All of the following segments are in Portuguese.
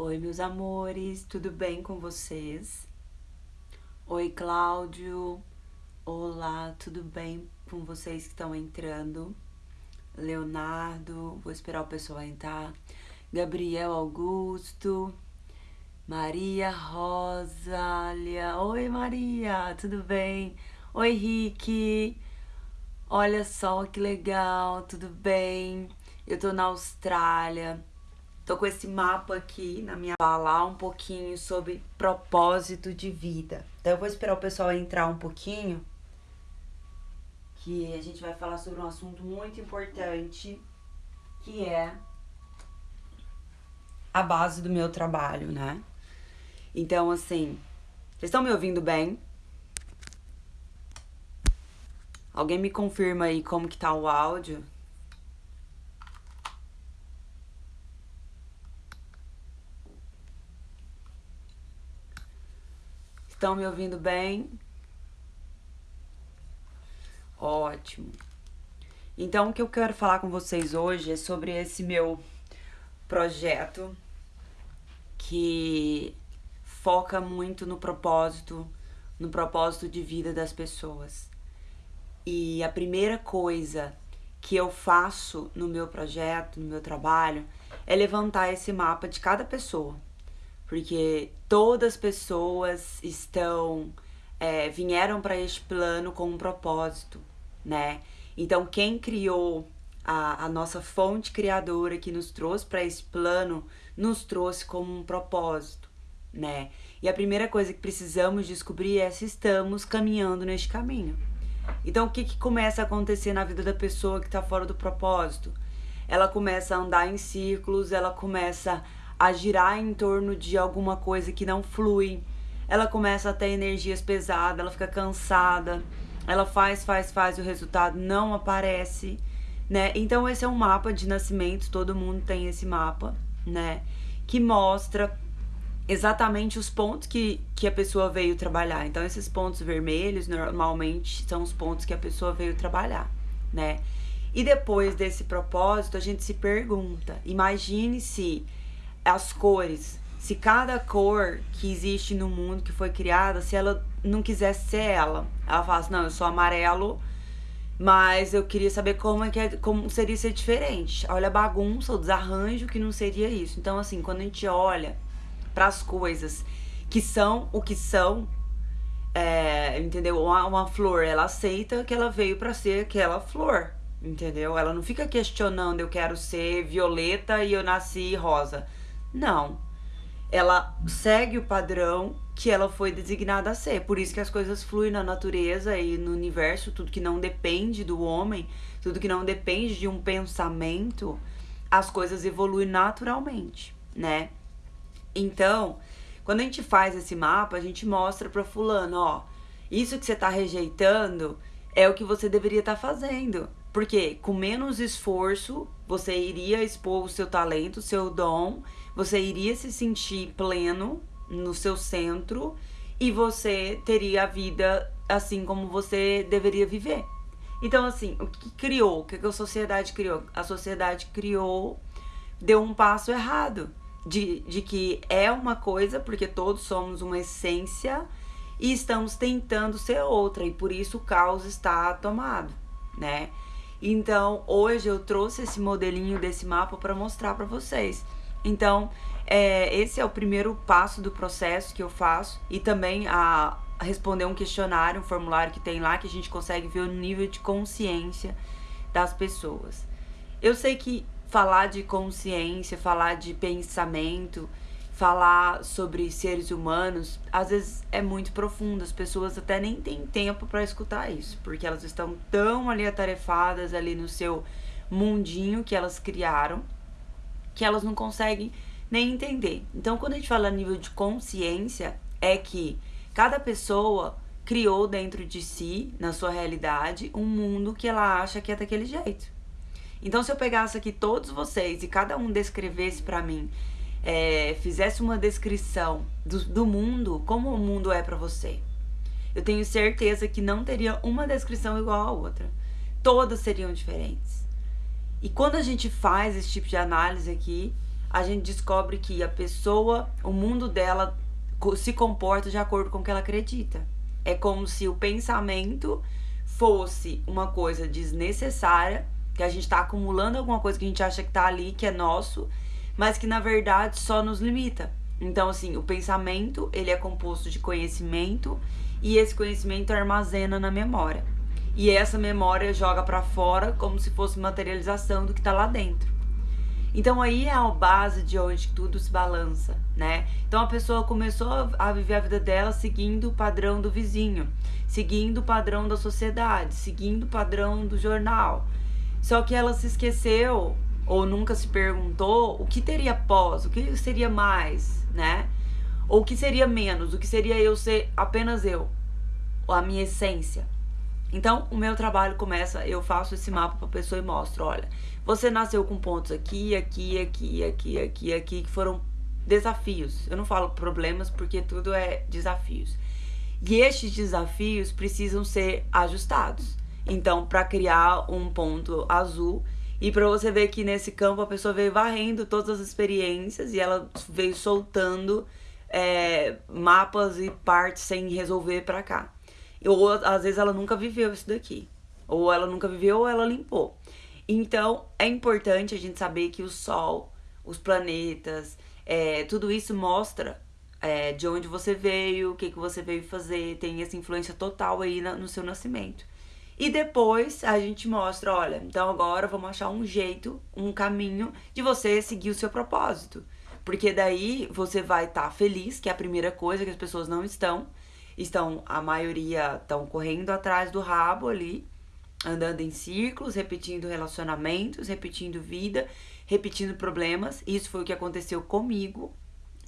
Oi, meus amores, tudo bem com vocês? Oi, Cláudio. Olá, tudo bem com vocês que estão entrando? Leonardo, vou esperar o pessoal entrar. Gabriel Augusto, Maria Rosália. Oi, Maria, tudo bem? Oi, Rick. Olha só que legal, tudo bem? Eu tô na Austrália. Tô com esse mapa aqui na minha falar um pouquinho sobre propósito de vida. Então eu vou esperar o pessoal entrar um pouquinho, que a gente vai falar sobre um assunto muito importante, que é a base do meu trabalho, né? Então, assim, vocês estão me ouvindo bem? Alguém me confirma aí como que tá o áudio? Estão me ouvindo bem? Ótimo. Então, o que eu quero falar com vocês hoje é sobre esse meu projeto que foca muito no propósito, no propósito de vida das pessoas. E a primeira coisa que eu faço no meu projeto, no meu trabalho, é levantar esse mapa de cada pessoa porque todas as pessoas estão é, vieram para este plano com um propósito, né? Então quem criou a, a nossa fonte criadora que nos trouxe para esse plano nos trouxe como um propósito, né? E a primeira coisa que precisamos descobrir é se estamos caminhando neste caminho. Então o que, que começa a acontecer na vida da pessoa que está fora do propósito? Ela começa a andar em círculos, ela começa a girar em torno de alguma coisa que não flui. Ela começa a ter energias pesadas, ela fica cansada, ela faz, faz, faz, o resultado não aparece, né? Então esse é um mapa de nascimento, todo mundo tem esse mapa, né? Que mostra exatamente os pontos que, que a pessoa veio trabalhar. Então esses pontos vermelhos normalmente são os pontos que a pessoa veio trabalhar, né? E depois desse propósito, a gente se pergunta: imagine se as cores. Se cada cor que existe no mundo que foi criada, se ela não quisesse ser ela, ela fala assim, não, eu sou amarelo, mas eu queria saber como é que é, como seria ser diferente. Olha a bagunça, o desarranjo que não seria isso. Então assim, quando a gente olha para as coisas que são o que são, é, entendeu? Uma, uma flor, ela aceita que ela veio para ser aquela flor, entendeu? Ela não fica questionando, eu quero ser violeta e eu nasci rosa. Não. Ela segue o padrão que ela foi designada a ser. Por isso que as coisas fluem na natureza e no universo, tudo que não depende do homem, tudo que não depende de um pensamento, as coisas evoluem naturalmente, né? Então, quando a gente faz esse mapa, a gente mostra para fulano, ó, isso que você tá rejeitando é o que você deveria estar tá fazendo. Porque com menos esforço, você iria expor o seu talento, o seu dom você iria se sentir pleno no seu centro e você teria a vida assim como você deveria viver. Então, assim, o que criou? O que a sociedade criou? A sociedade criou, deu um passo errado de, de que é uma coisa, porque todos somos uma essência e estamos tentando ser outra, e por isso o caos está tomado, né? Então, hoje eu trouxe esse modelinho desse mapa para mostrar para vocês. Então, é, esse é o primeiro passo do processo que eu faço e também a, responder um questionário, um formulário que tem lá que a gente consegue ver o nível de consciência das pessoas. Eu sei que falar de consciência, falar de pensamento, falar sobre seres humanos, às vezes é muito profundo. As pessoas até nem têm tempo para escutar isso, porque elas estão tão ali atarefadas ali no seu mundinho que elas criaram que elas não conseguem nem entender. Então, quando a gente fala a nível de consciência, é que cada pessoa criou dentro de si, na sua realidade, um mundo que ela acha que é daquele jeito. Então, se eu pegasse aqui todos vocês e cada um descrevesse para mim, é, fizesse uma descrição do, do mundo, como o mundo é para você, eu tenho certeza que não teria uma descrição igual a outra. Todas seriam diferentes. E quando a gente faz esse tipo de análise aqui, a gente descobre que a pessoa, o mundo dela se comporta de acordo com o que ela acredita. É como se o pensamento fosse uma coisa desnecessária, que a gente está acumulando alguma coisa que a gente acha que está ali, que é nosso, mas que na verdade só nos limita. Então, assim, o pensamento, ele é composto de conhecimento e esse conhecimento armazena na memória. E essa memória joga para fora como se fosse materialização do que está lá dentro. Então aí é a base de onde tudo se balança, né? Então a pessoa começou a viver a vida dela seguindo o padrão do vizinho, seguindo o padrão da sociedade, seguindo o padrão do jornal. Só que ela se esqueceu ou nunca se perguntou o que teria pós, o que seria mais, né? Ou o que seria menos, o que seria eu ser apenas eu, a minha essência. Então, o meu trabalho começa, eu faço esse mapa para a pessoa e mostro, olha, você nasceu com pontos aqui, aqui, aqui, aqui, aqui, aqui, que foram desafios. Eu não falo problemas porque tudo é desafios. E estes desafios precisam ser ajustados. Então, para criar um ponto azul, e para você ver que nesse campo a pessoa veio varrendo todas as experiências e ela veio soltando é, mapas e partes sem resolver para cá. Ou às vezes ela nunca viveu isso daqui. Ou ela nunca viveu ou ela limpou. Então é importante a gente saber que o Sol, os planetas, é, tudo isso mostra é, de onde você veio, o que, que você veio fazer, tem essa influência total aí na, no seu nascimento. E depois a gente mostra, olha, então agora vamos achar um jeito, um caminho de você seguir o seu propósito. Porque daí você vai estar tá feliz, que é a primeira coisa que as pessoas não estão estão, a maioria estão correndo atrás do rabo ali, andando em círculos, repetindo relacionamentos, repetindo vida, repetindo problemas. Isso foi o que aconteceu comigo,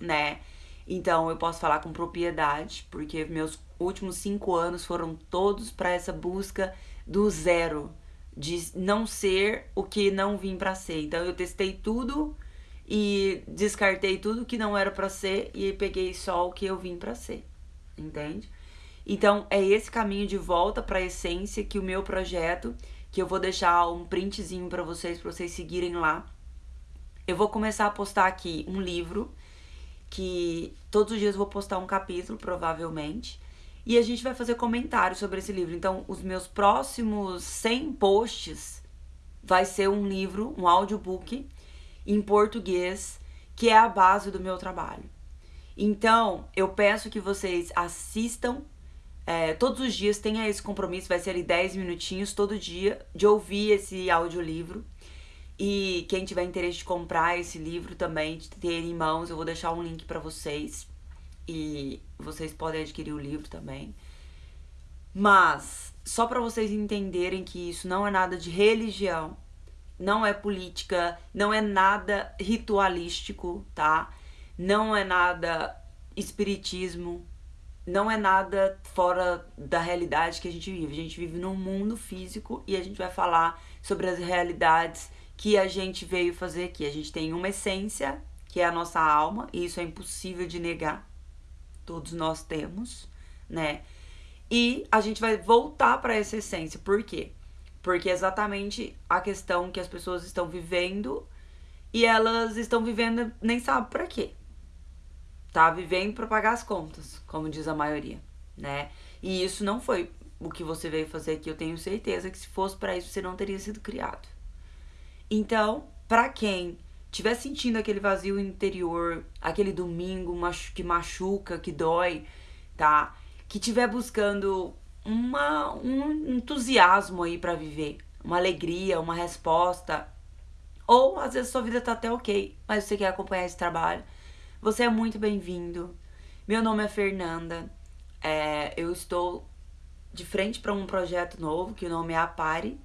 né? Então eu posso falar com propriedade, porque meus últimos cinco anos foram todos para essa busca do zero, de não ser o que não vim para ser. Então eu testei tudo e descartei tudo que não era para ser e peguei só o que eu vim para ser entende? Então, é esse caminho de volta para a essência que o meu projeto, que eu vou deixar um printzinho para vocês, para vocês seguirem lá. Eu vou começar a postar aqui um livro, que todos os dias eu vou postar um capítulo, provavelmente. E a gente vai fazer comentários sobre esse livro. Então, os meus próximos 100 posts vai ser um livro, um audiobook em português, que é a base do meu trabalho. Então, eu peço que vocês assistam é, todos os dias, tenha esse compromisso, vai ser ali 10 minutinhos todo dia, de ouvir esse audiolivro. E quem tiver interesse de comprar esse livro também, de ter em mãos, eu vou deixar um link para vocês. E vocês podem adquirir o livro também. Mas, só para vocês entenderem que isso não é nada de religião, não é política, não é nada ritualístico, tá? não é nada espiritismo, não é nada fora da realidade que a gente vive. A gente vive num mundo físico e a gente vai falar sobre as realidades que a gente veio fazer aqui. A gente tem uma essência, que é a nossa alma, e isso é impossível de negar. Todos nós temos, né? E a gente vai voltar para essa essência. Por quê? Porque é exatamente a questão que as pessoas estão vivendo e elas estão vivendo nem sabe para quê tá vivendo para pagar as contas, como diz a maioria, né? E isso não foi o que você veio fazer aqui, eu tenho certeza que se fosse para isso você não teria sido criado. Então, para quem tiver sentindo aquele vazio interior, aquele domingo que machuca, que dói, tá? Que tiver buscando uma, um entusiasmo aí para viver, uma alegria, uma resposta, ou às vezes sua vida tá até ok, mas você quer acompanhar esse trabalho, você é muito bem-vindo. Meu nome é Fernanda. É, eu estou de frente para um projeto novo que o nome é Apare,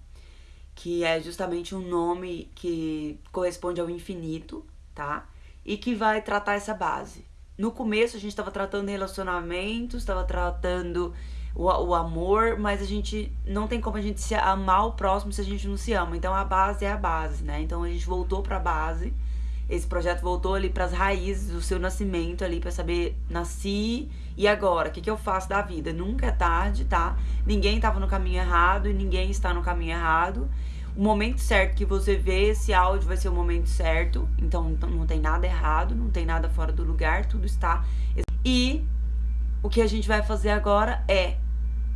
que é justamente um nome que corresponde ao infinito, tá? E que vai tratar essa base. No começo a gente estava tratando relacionamentos, estava tratando o, o, amor, mas a gente não tem como a gente se amar o próximo se a gente não se ama. Então a base é a base, né? Então a gente voltou para a base esse projeto voltou ali para as raízes do seu nascimento ali para saber nasci e agora, o que, que eu faço da vida? Nunca é tarde, tá? Ninguém estava no caminho errado e ninguém está no caminho errado. O momento certo que você vê esse áudio vai ser o momento certo. Então não tem nada errado, não tem nada fora do lugar, tudo está. E o que a gente vai fazer agora é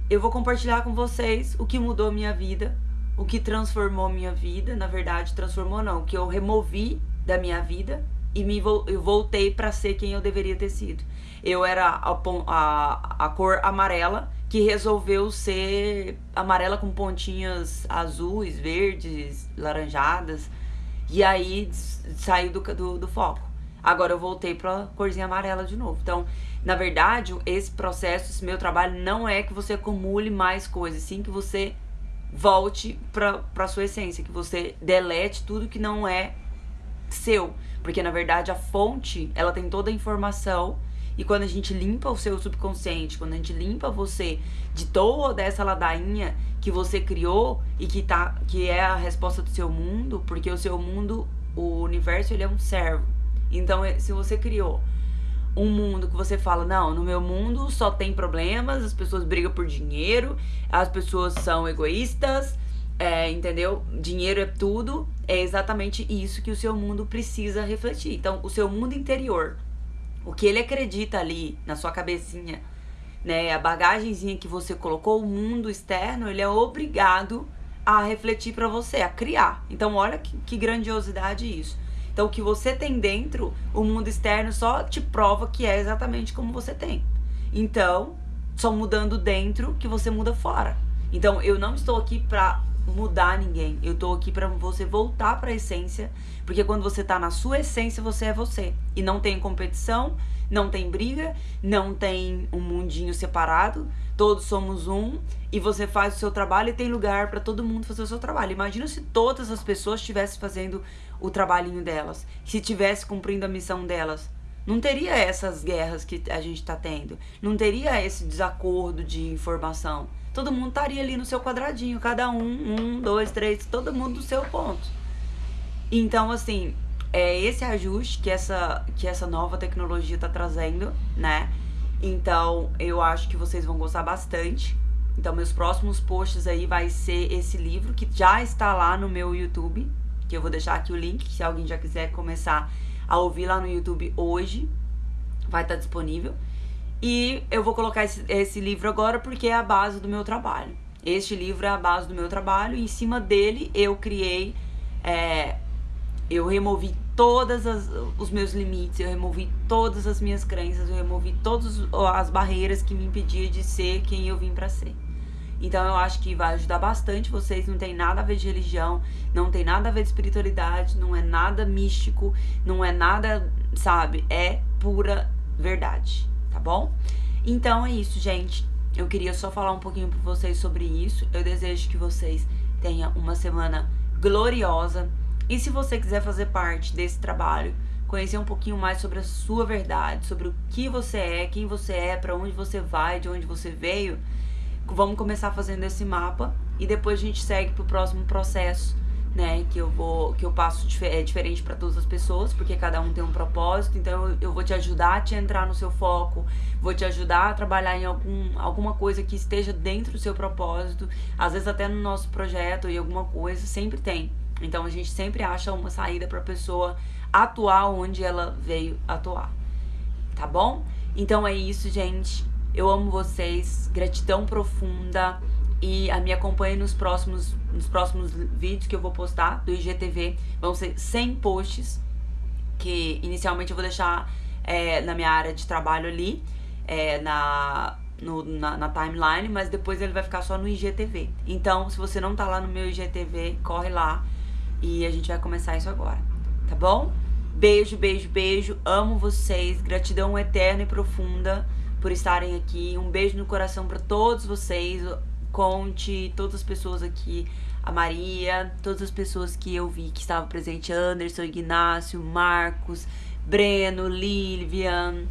eu vou compartilhar com vocês o que mudou minha vida, o que transformou minha vida, na verdade, transformou não, o que eu removi da minha vida e me eu voltei para ser quem eu deveria ter sido. Eu era a, a, a cor amarela que resolveu ser amarela com pontinhas azuis, verdes, laranjadas. E aí saiu do, do, do foco. Agora eu voltei pra corzinha amarela de novo. Então, na verdade, esse processo, esse meu trabalho, não é que você acumule mais coisas, sim que você volte pra sua essência, que você delete tudo que não é seu. Porque, na verdade, a fonte, ela tem toda a informação e quando a gente limpa o seu subconsciente, quando a gente limpa você de toda essa ladainha que você criou e que tá que é a resposta do seu mundo, porque o seu mundo, o universo, ele é um servo. Então, é, se você criou um mundo que você fala, não, no meu mundo só tem problemas, as pessoas brigam por dinheiro, as pessoas são egoístas, é, entendeu? Dinheiro é tudo, é exatamente isso que o seu mundo precisa refletir. Então, o seu mundo interior, o que ele acredita ali na sua cabecinha, né, a bagagenzinha que você colocou, o mundo externo, ele é obrigado a refletir para você, a criar. Então, olha que, que grandiosidade isso. Então, o que você tem dentro, o mundo externo só te prova que é exatamente como você tem. Então, só mudando dentro que você muda fora. Então, eu não estou aqui para mudar ninguém. Eu tô aqui para você voltar para a essência, porque quando você tá na sua essência, você é você. E não tem competição, não tem briga, não tem um mundinho separado. Todos somos um e você faz o seu trabalho e tem lugar para todo mundo fazer o seu trabalho. Imagina se todas as pessoas estivessem fazendo o trabalhinho delas, se estivesse cumprindo a missão delas. Não teria essas guerras que a gente está tendo, não teria esse desacordo de informação todo mundo estaria ali no seu quadradinho, cada um, um, dois, três, todo mundo do seu ponto. Então, assim, é esse ajuste que essa, que essa nova tecnologia está trazendo, né? Então, eu acho que vocês vão gostar bastante. Então, meus próximos posts aí vai ser esse livro que já está lá no meu YouTube, que eu vou deixar aqui o link, se alguém já quiser começar a ouvir lá no YouTube hoje, vai estar disponível. E eu vou colocar esse, esse livro agora porque é a base do meu trabalho. Este livro é a base do meu trabalho e em cima dele eu criei, é, eu removi todos os meus limites, eu removi todas as minhas crenças, eu removi todas as barreiras que me impediam de ser quem eu vim para ser. Então eu acho que vai ajudar bastante vocês, não tem nada a ver de religião, não tem nada a ver de espiritualidade, não é nada místico, não é nada, sabe, é pura verdade tá bom? Então é isso, gente. Eu queria só falar um pouquinho para vocês sobre isso. Eu desejo que vocês tenham uma semana gloriosa. E se você quiser fazer parte desse trabalho, conhecer um pouquinho mais sobre a sua verdade, sobre o que você é, quem você é, para onde você vai, de onde você veio, vamos começar fazendo esse mapa e depois a gente segue pro próximo processo né, que eu vou que eu passo é diferente para todas as pessoas, porque cada um tem um propósito, então eu, eu, vou te ajudar a te entrar no seu foco, vou te ajudar a trabalhar em algum, alguma coisa que esteja dentro do seu propósito, às vezes até no nosso projeto e alguma coisa sempre tem. Então a gente sempre acha uma saída para a pessoa atuar onde ela veio atuar. Tá bom? Então é isso, gente. Eu amo vocês. Gratidão profunda e a me acompanhe nos próximos, nos próximos vídeos que eu vou postar do IGTV. Vão ser 100 posts, que inicialmente eu vou deixar é, na minha área de trabalho ali, é, na, no, na, na, timeline, mas depois ele vai ficar só no IGTV. Então, se você não tá lá no meu IGTV, corre lá e a gente vai começar isso agora, tá bom? Beijo, beijo, beijo. Amo vocês. Gratidão eterna e profunda por estarem aqui. Um beijo no coração para todos vocês. Conte, todas as pessoas aqui, a Maria, todas as pessoas que eu vi que estavam presentes, Anderson, Ignácio, Marcos, Breno, Lilian,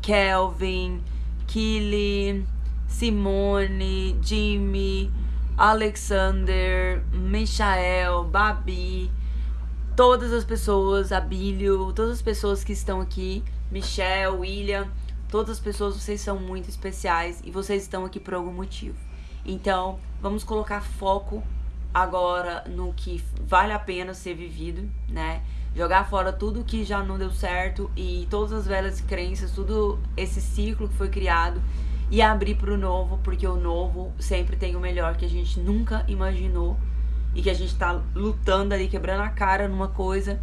Kelvin, Kili, Simone, Jimmy, Alexander, Michael, Babi, todas as pessoas, Abílio, todas as pessoas que estão aqui, Michelle, William, todas as pessoas, vocês são muito especiais e vocês estão aqui por algum motivo. Então, vamos colocar foco agora no que vale a pena ser vivido, né? Jogar fora tudo que já não deu certo e todas as velhas crenças, tudo esse ciclo que foi criado e abrir para o novo, porque o novo sempre tem o melhor que a gente nunca imaginou e que a gente tá lutando ali, quebrando a cara numa coisa,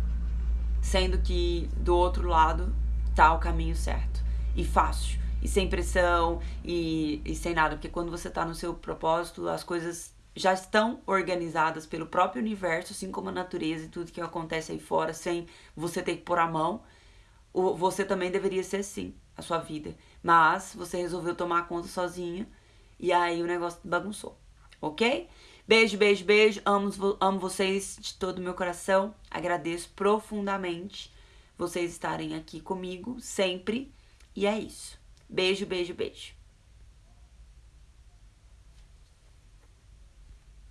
sendo que do outro lado tá o caminho certo e fácil e sem pressão e, e sem nada, porque quando você tá no seu propósito, as coisas já estão organizadas pelo próprio universo, assim como a natureza e tudo que acontece aí fora, sem você ter que pôr a mão. Você também deveria ser assim, a sua vida. Mas você resolveu tomar conta sozinho e aí o negócio bagunçou, ok? Beijo, beijo, beijo. Amo, amo vocês de todo o meu coração. Agradeço profundamente vocês estarem aqui comigo sempre. E é isso. Beijo, beijo, beijo.